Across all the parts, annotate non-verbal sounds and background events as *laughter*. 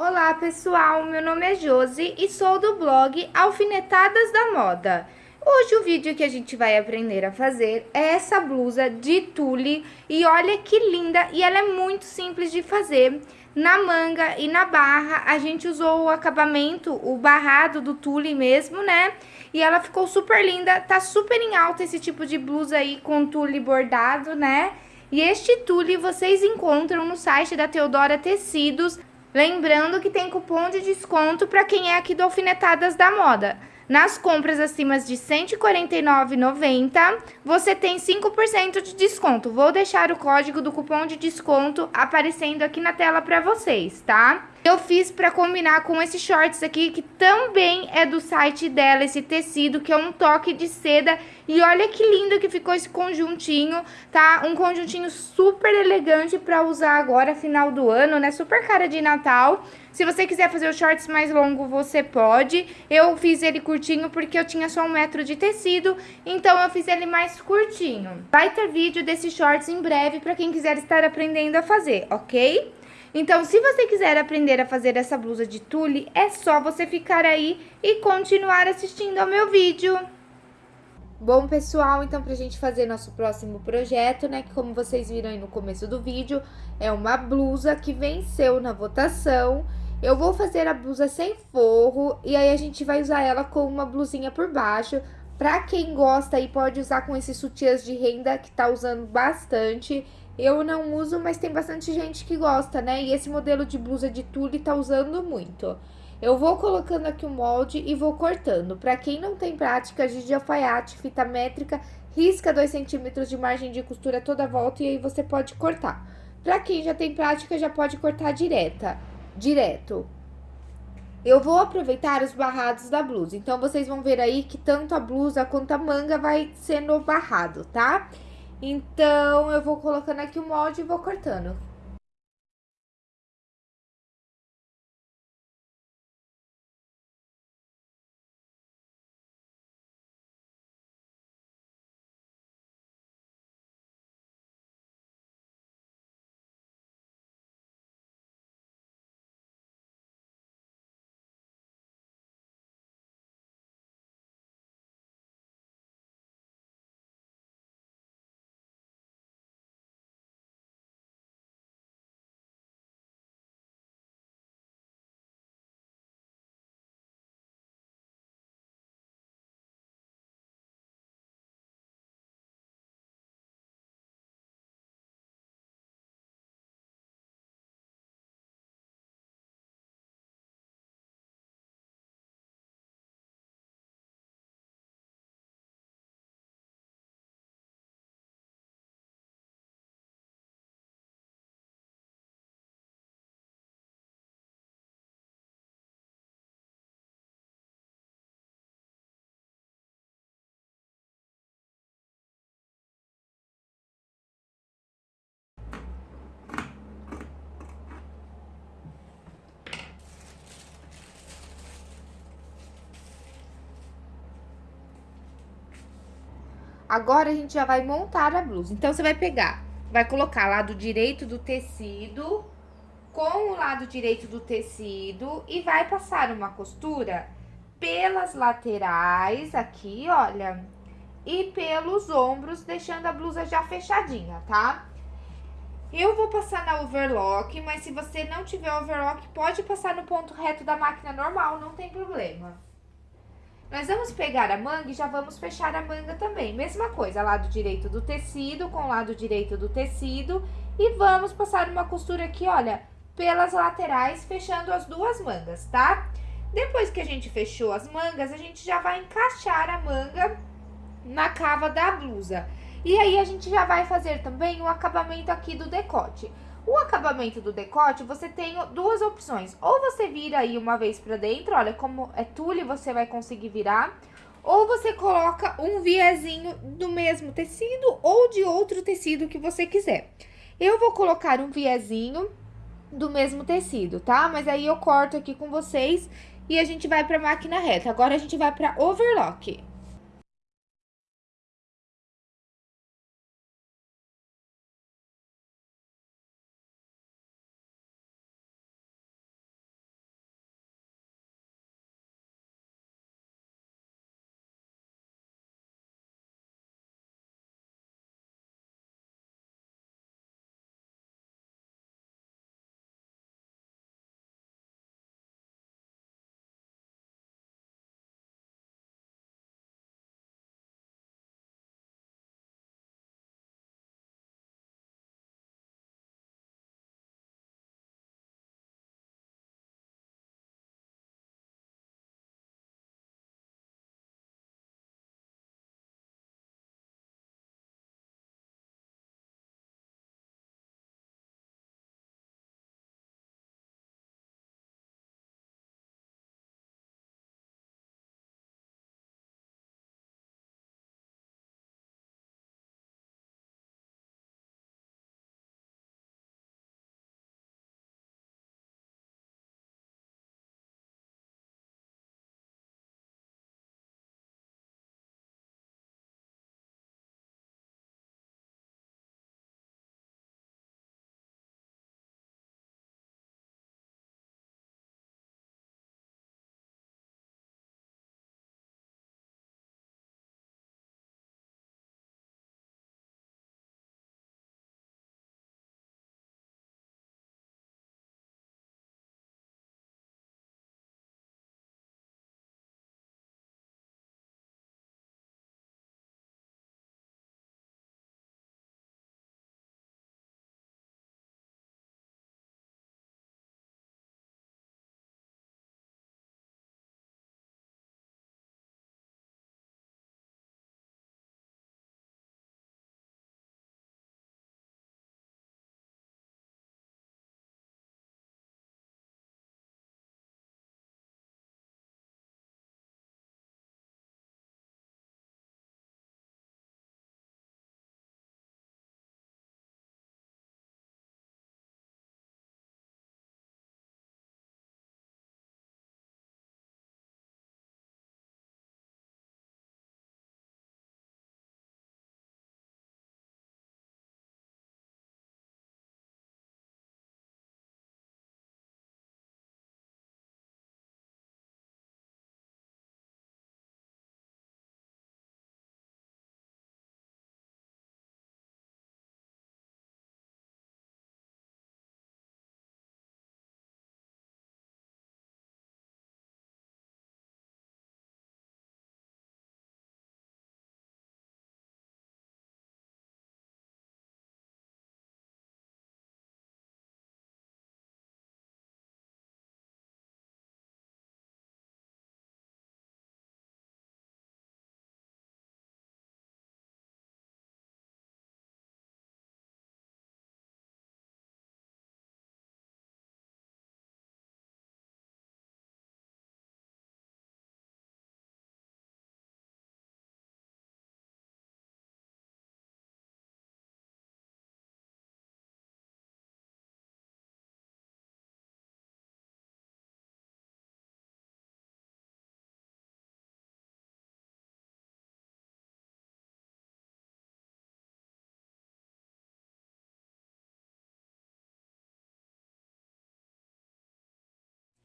Olá pessoal, meu nome é Josi e sou do blog Alfinetadas da Moda. Hoje o vídeo que a gente vai aprender a fazer é essa blusa de tule e olha que linda e ela é muito simples de fazer. Na manga e na barra a gente usou o acabamento, o barrado do tule mesmo, né? E ela ficou super linda, tá super em alta esse tipo de blusa aí com tule bordado, né? E este tule vocês encontram no site da Teodora Tecidos, Lembrando que tem cupom de desconto para quem é aqui do Alfinetadas da Moda. Nas compras acima de R$ 149,90, você tem 5% de desconto. Vou deixar o código do cupom de desconto aparecendo aqui na tela para vocês, tá? Eu fiz para combinar com esses shorts aqui, que também é do site dela, esse tecido, que é um toque de seda. E olha que lindo que ficou esse conjuntinho, tá? Um conjuntinho super elegante para usar agora, final do ano, né? Super cara de Natal. Se você quiser fazer o shorts mais longo, você pode. Eu fiz ele curtinho porque eu tinha só um metro de tecido, então eu fiz ele mais curtinho. Vai ter vídeo desses shorts em breve para quem quiser estar aprendendo a fazer, ok? Então, se você quiser aprender a fazer essa blusa de tule, é só você ficar aí e continuar assistindo ao meu vídeo. Bom, pessoal, então pra gente fazer nosso próximo projeto, né, que como vocês viram aí no começo do vídeo, é uma blusa que venceu na votação. Eu vou fazer a blusa sem forro e aí a gente vai usar ela com uma blusinha por baixo. Pra quem gosta aí, pode usar com esses sutiãs de renda que tá usando bastante. Eu não uso, mas tem bastante gente que gosta, né? E esse modelo de blusa de tule tá usando muito. Eu vou colocando aqui o molde e vou cortando. Pra quem não tem prática de alfaiate, fita métrica, risca 2 centímetros de margem de costura toda a volta e aí você pode cortar. Pra quem já tem prática, já pode cortar direta, direto. Eu vou aproveitar os barrados da blusa. Então, vocês vão ver aí que tanto a blusa quanto a manga vai sendo barrado, tá? Tá? Então, eu vou colocando aqui o molde e vou cortando. Agora, a gente já vai montar a blusa. Então, você vai pegar, vai colocar lado direito do tecido com o lado direito do tecido e vai passar uma costura pelas laterais aqui, olha, e pelos ombros, deixando a blusa já fechadinha, tá? Eu vou passar na overlock, mas se você não tiver overlock, pode passar no ponto reto da máquina normal, não tem problema. Nós vamos pegar a manga e já vamos fechar a manga também. Mesma coisa, lado direito do tecido com lado direito do tecido. E vamos passar uma costura aqui, olha, pelas laterais, fechando as duas mangas, tá? Depois que a gente fechou as mangas, a gente já vai encaixar a manga na cava da blusa. E aí, a gente já vai fazer também o acabamento aqui do decote. O acabamento do decote, você tem duas opções. Ou você vira aí uma vez pra dentro, olha, como é tule, você vai conseguir virar. Ou você coloca um viezinho do mesmo tecido ou de outro tecido que você quiser. Eu vou colocar um viezinho do mesmo tecido, tá? Mas aí eu corto aqui com vocês e a gente vai pra máquina reta. Agora, a gente vai pra overlock.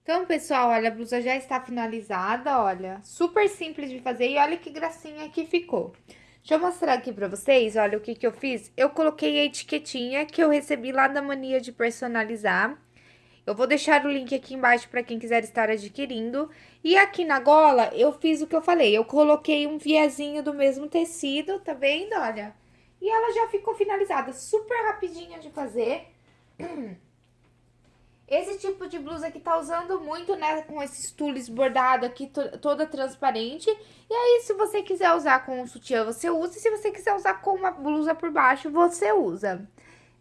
Então, pessoal, olha, a blusa já está finalizada, olha. Super simples de fazer e olha que gracinha que ficou. Deixa eu mostrar aqui pra vocês, olha o que que eu fiz. Eu coloquei a etiquetinha que eu recebi lá da Mania de Personalizar. Eu vou deixar o link aqui embaixo para quem quiser estar adquirindo. E aqui na gola, eu fiz o que eu falei. Eu coloquei um viezinho do mesmo tecido, tá vendo? Olha. E ela já ficou finalizada, super rapidinha de fazer. *clears throat* Esse tipo de blusa que tá usando muito, né, com esses tules bordado aqui, toda transparente. E aí, se você quiser usar com um sutiã, você usa. E se você quiser usar com uma blusa por baixo, você usa.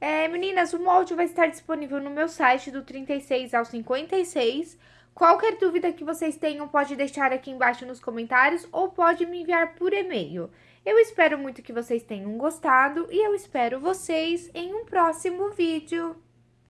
É, meninas, o molde vai estar disponível no meu site do 36 ao 56. Qualquer dúvida que vocês tenham, pode deixar aqui embaixo nos comentários ou pode me enviar por e-mail. Eu espero muito que vocês tenham gostado e eu espero vocês em um próximo vídeo.